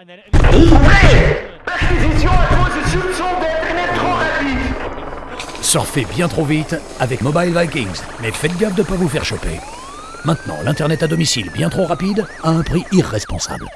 And trop rapide. Surfez bien trop vite avec Mobile Vikings, mais faites gaffe de ne pas vous faire choper. Maintenant, l'Internet à domicile bien trop rapide à un prix irresponsable.